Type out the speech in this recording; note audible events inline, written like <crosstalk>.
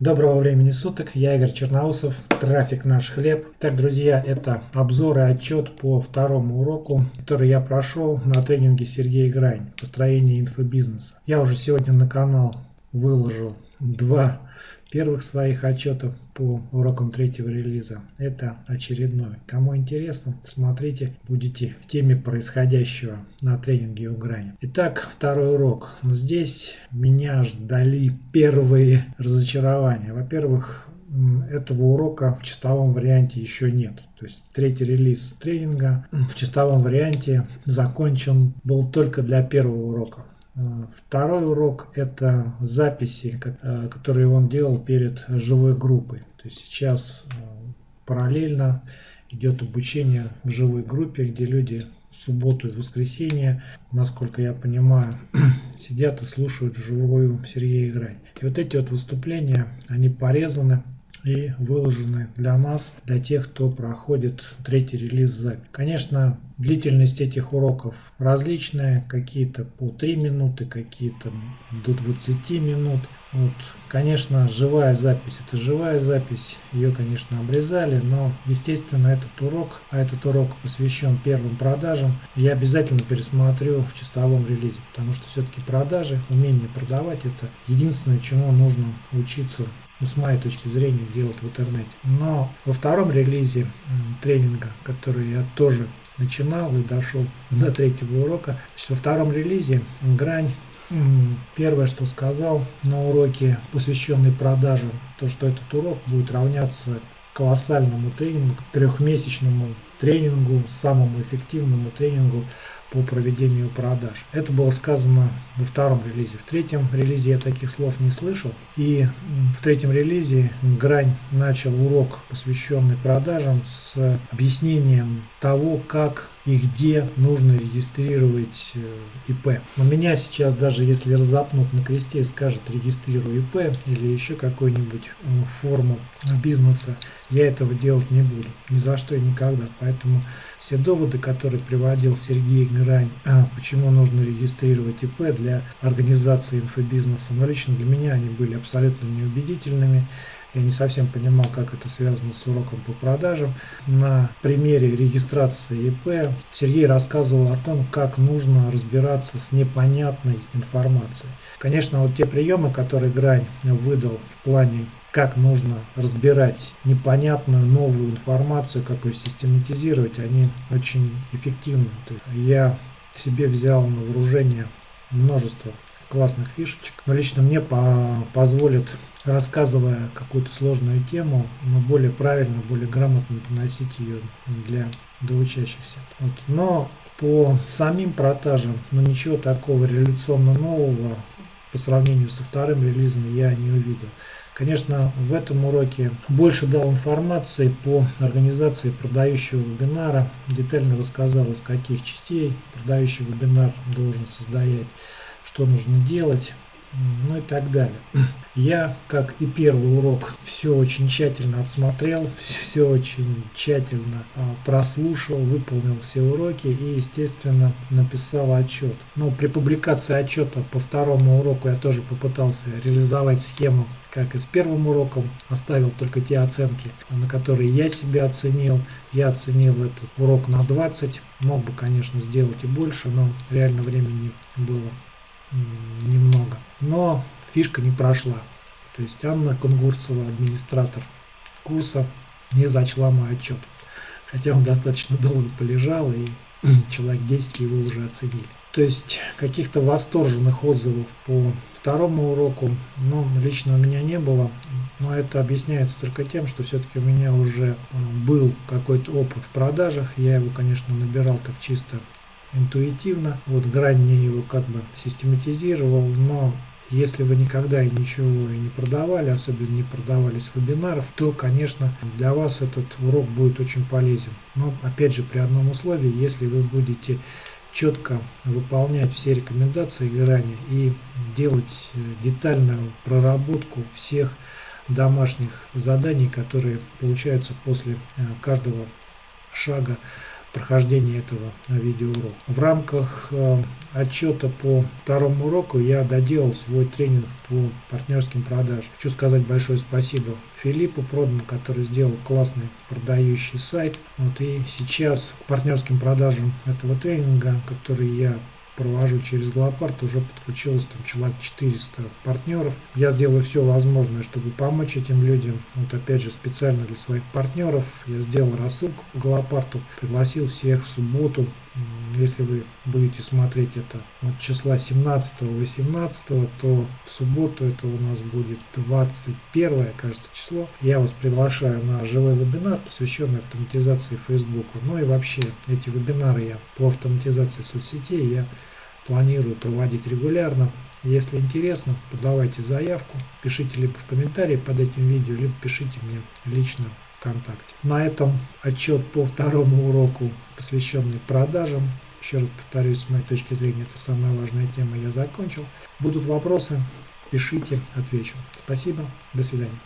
Доброго времени суток, я Игорь Черноусов, трафик наш хлеб. Так, друзья, это обзор и отчет по второму уроку, который я прошел на тренинге Сергея Грань «Построение инфобизнеса». Я уже сегодня на канал выложил два первых своих отчетов по урокам третьего релиза. Это очередной. Кому интересно, смотрите, будете в теме происходящего на тренинге у грани. Итак, второй урок. Здесь меня ждали первые разочарования. Во-первых, этого урока в чистовом варианте еще нет. То есть третий релиз тренинга в чистовом варианте закончен был только для первого урока. Второй урок – это записи, э, которые он делал перед живой группой. То есть сейчас э, параллельно идет обучение в живой группе, где люди в субботу и воскресенье, насколько я понимаю, <clears throat> сидят и слушают живую Сергея Игрань. И вот эти вот выступления, они порезаны и выложены для нас, для тех, кто проходит третий релиз запись. Конечно, длительность этих уроков различная, какие-то по 3 минуты, какие-то до 20 минут. Вот, конечно, живая запись, это живая запись, ее, конечно, обрезали, но, естественно, этот урок, а этот урок посвящен первым продажам, я обязательно пересмотрю в чистовом релизе, потому что все-таки продажи, умение продавать, это единственное, чему нужно учиться ну, с моей точки зрения, делать в интернете. Но во втором релизе тренинга, который я тоже начинал и дошел до третьего урока, во втором релизе грань Первое, что сказал на уроке, посвященный продажам, то, что этот урок будет равняться колоссальному тренингу, трехмесячному тренингу, самому эффективному тренингу по проведению продаж. Это было сказано во втором релизе. В третьем релизе я таких слов не слышал. И в третьем релизе Грань начал урок, посвященный продажам, с объяснением того, как и где нужно регистрировать э, ИП. У меня сейчас даже если разопнут на кресте и скажет регистрируй ИП или еще какую-нибудь э, форму бизнеса, я этого делать не буду. Ни за что и никогда. Поэтому все доводы, которые приводил Сергей Грань, а, почему нужно регистрировать ИП для организации инфобизнеса, но лично для меня они были абсолютно неубедительными. Я не совсем понимал, как это связано с уроком по продажам. На примере регистрации ИП Сергей рассказывал о том, как нужно разбираться с непонятной информацией. Конечно, вот те приемы, которые Грань выдал в плане как нужно разбирать непонятную новую информацию, как ее систематизировать, они очень эффективны. я себе взял на вооружение множество классных фишечек. Но лично мне по позволит, рассказывая какую-то сложную тему, но более правильно, более грамотно доносить ее для, для учащихся. Вот. Но по самим продажам, ну ничего такого революционно нового по сравнению со вторым релизом я не увидел. Конечно, в этом уроке больше дал информации по организации продающего вебинара, детально рассказал, из каких частей продающий вебинар должен создать что нужно делать, ну и так далее. Я, как и первый урок, все очень тщательно отсмотрел, все очень тщательно а, прослушал, выполнил все уроки и, естественно, написал отчет. Но при публикации отчета по второму уроку я тоже попытался реализовать схему, как и с первым уроком, оставил только те оценки, на которые я себя оценил. Я оценил этот урок на 20, мог бы, конечно, сделать и больше, но реально времени было немного. Но фишка не прошла. То есть Анна Кунгурцева, администратор курса, не зачла мой отчет. Хотя он достаточно долго полежал и <clears throat> человек 10 его уже оценили. То есть каких-то восторженных отзывов по второму уроку, ну, лично у меня не было. Но это объясняется только тем, что все-таки у меня уже э, был какой-то опыт в продажах. Я его, конечно, набирал так чисто интуитивно. Вот грань мне его как бы систематизировал, но если вы никогда и ничего и не продавали, особенно не продавали с вебинаров, то, конечно, для вас этот урок будет очень полезен. Но, опять же, при одном условии, если вы будете четко выполнять все рекомендации грани и делать э, детальную проработку всех домашних заданий, которые получаются после э, каждого шага прохождения этого видеоурока. В рамках э, отчета по второму уроку я доделал свой тренинг по партнерским продажам. Хочу сказать большое спасибо Филиппу Продану, который сделал классный продающий сайт. Вот и сейчас партнерским продажам этого тренинга, который я провожу через Глопарт, уже подключилось там человек 400 партнеров. Я сделаю все возможное, чтобы помочь этим людям. Вот опять же специально для своих партнеров я сделал рассылку по Глопарту, пригласил всех в субботу если вы будете смотреть это от числа 17-18, то в субботу это у нас будет 21, кажется, число. Я вас приглашаю на живой вебинар, посвященный автоматизации Facebook. Ну и вообще эти вебинары я по автоматизации соцсетей я планирую проводить регулярно. Если интересно, подавайте заявку, пишите либо в комментарии под этим видео, либо пишите мне лично ВКонтакте. На этом отчет по второму уроку, посвященный продажам. Еще раз повторюсь, с моей точки зрения, это самая важная тема, я закончил. Будут вопросы, пишите, отвечу. Спасибо, до свидания.